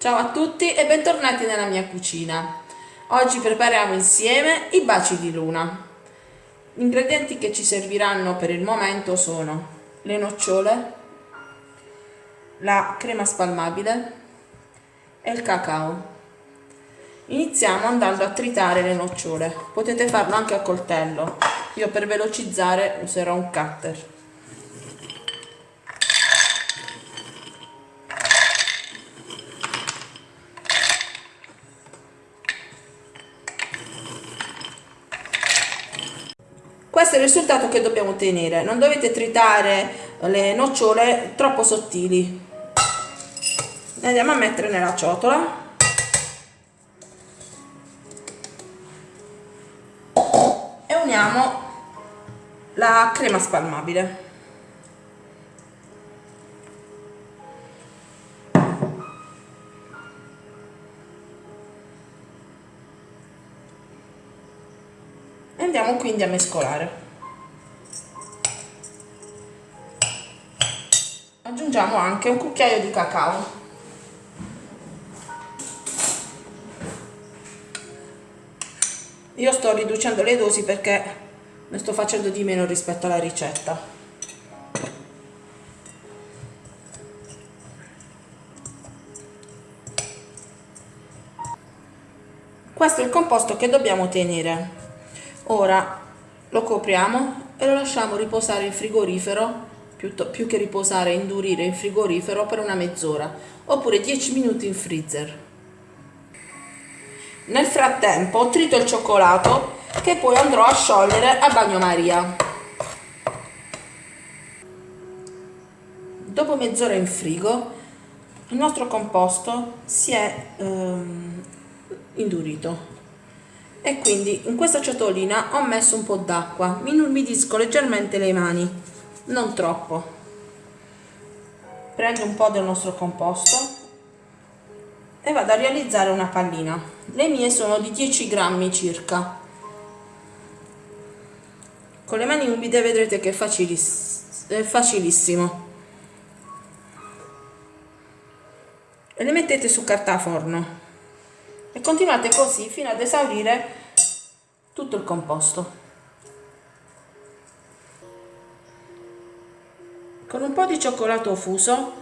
Ciao a tutti e bentornati nella mia cucina. Oggi prepariamo insieme i baci di luna. Gli ingredienti che ci serviranno per il momento sono le nocciole, la crema spalmabile e il cacao. Iniziamo andando a tritare le nocciole. Potete farlo anche a coltello. Io per velocizzare userò un cutter. Questo è il risultato che dobbiamo ottenere. Non dovete tritare le nocciole troppo sottili. Le andiamo a mettere nella ciotola. E uniamo la crema spalmabile andiamo quindi a mescolare. Aggiungiamo anche un cucchiaio di cacao. Io sto riducendo le dosi perché ne sto facendo di meno rispetto alla ricetta. Questo è il composto che dobbiamo ottenere ora lo copriamo e lo lasciamo riposare in frigorifero più, che riposare indurire in frigorifero per una mezz'ora oppure 10 minuti in freezer. Nel frattempo trito il cioccolato che poi andrò a sciogliere a bagnomaria. Dopo mezz'ora in frigo il nostro composto si è ehm, indurito e quindi in questa ciotolina ho messo un po' d'acqua. Mi inumidisco leggermente le mani. Non troppo. Prendo un po' del nostro composto e vado a realizzare una pallina. Le mie sono di 10 grammi circa. Con le mani umide vedrete che è, faciliss è facilissimo. E le mettete su carta forno e continuate così fino ad esaurire tutto il composto. Con un po' di cioccolato fuso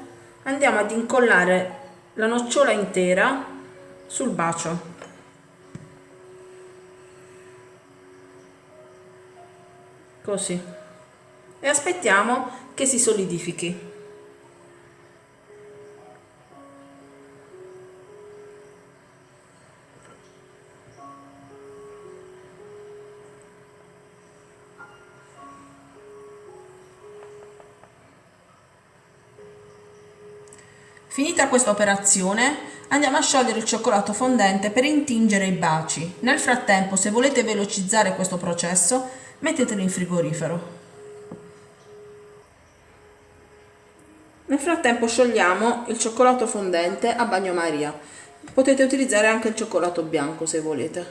andiamo ad incollare la nocciola intera sul bacio. Così. E aspettiamo che si solidifichi Finita questa operazione andiamo a sciogliere il cioccolato fondente per intingere i baci. Nel frattempo se volete velocizzare questo processo mettetelo in frigorifero. Nel frattempo sciogliamo il cioccolato fondente a bagnomaria. Potete utilizzare anche il cioccolato bianco se volete.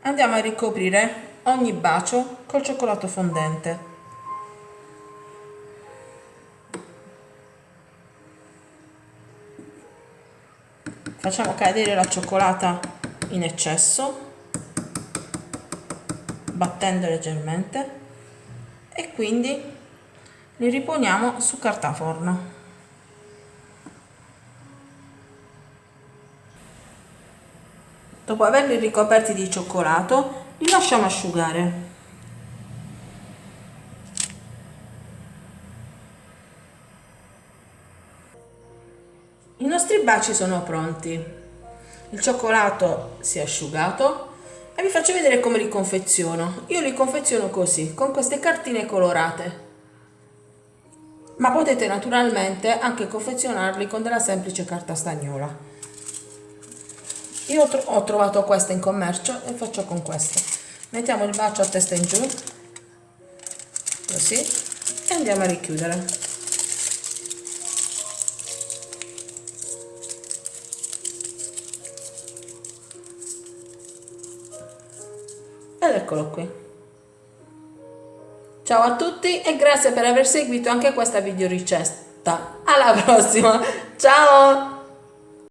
Andiamo a ricoprire ogni bacio col cioccolato fondente. Facciamo cadere la cioccolata in eccesso battendo leggermente e quindi li riponiamo su carta forno. Dopo averli ricoperti di cioccolato li lasciamo asciugare I nostri baci sono pronti. Il cioccolato si è asciugato e vi faccio vedere come li confeziono. Io li confeziono così, con queste cartine colorate. Ma potete naturalmente anche confezionarli con della semplice carta stagnola. Io ho trovato questa in commercio e faccio con questa. Mettiamo il bacio a testa in giù, così, e andiamo a richiudere. Eccolo qui Ciao a tutti e grazie per aver seguito anche questa video ricetta. Alla prossima, ciao!